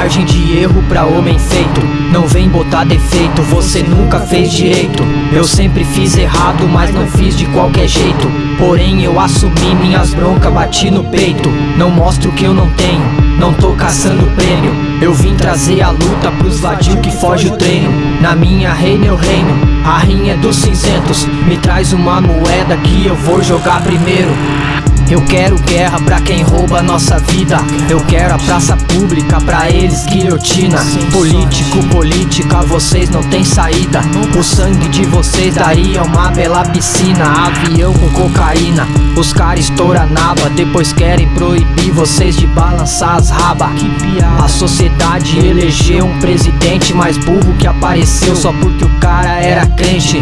margem de erro pra homem feito. Não vem botar defeito, você nunca fez direito. Eu sempre fiz errado, mas não fiz de qualquer jeito. Porém eu assumi minhas broncas, bati no peito. Não mostro que eu não tenho, não tô caçando prêmio. Eu vim trazer a luta pros vadios que foge o treino. Na minha reina eu reino, a rinha dos cinzentos. Me traz uma moeda que eu vou jogar primeiro eu quero guerra pra quem rouba nossa vida. Eu quero a praça pública pra eles guilhotina. Político, política, vocês não tem saída. O sangue de vocês daria uma bela piscina. Avião com cocaína Os caras estouram naba Depois querem proibir vocês de balançar as rabas A sociedade elegeu um presidente mais burro que apareceu Só porque o cara era crente.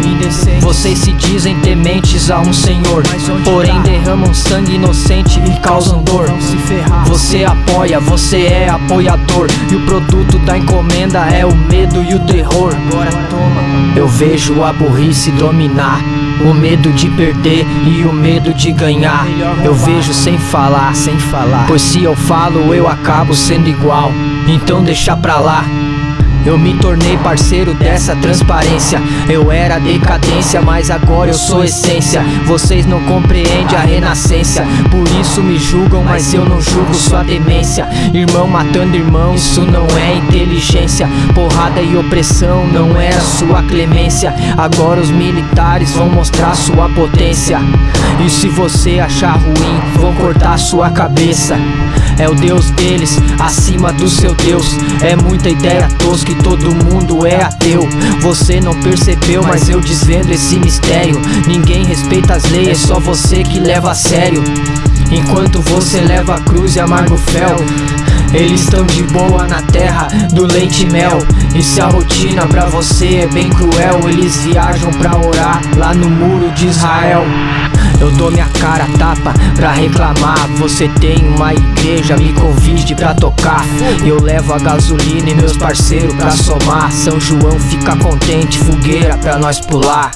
Vocês se dizem tementes a um senhor Porém derramam sangue inocente e causam dor. Você apoia, você é apoiador. E o produto da encomenda é o medo e o terror. Agora toma. Eu vejo a burrice dominar. O medo de perder e o medo de ganhar. Eu vejo sem falar, sem falar. Pois se eu falo eu acabo sendo igual. Então deixa pra lá eu me tornei parceiro dessa transparência. Eu era decadência, mas agora eu sou essência. Vocês não compreendem a renascença. Por isso me julgam, mas eu não julgo sua demência. Irmão matando irmão, isso não é inteligência. Porrada e opressão não era sua clemência. Agora os militares vão mostrar sua potência. E se você achar ruim, vão cortar sua cabeça é o Deus deles, acima do seu Deus. É muita ideia tosca que todo mundo é ateu. Você não percebeu, mas eu desvendo esse mistério. Ninguém respeita as leis, é só você que leva a sério. Enquanto você leva a cruz e amarga o fel eles estão de boa na terra do leite e mel. E se a rotina pra você é bem cruel Eles viajam pra orar lá no muro de Israel eu dou minha cara tapa pra reclamar. Você tem uma igreja, me convide pra tocar. Eu levo a gasolina e meus parceiros pra somar. São João fica contente, fogueira pra nós pular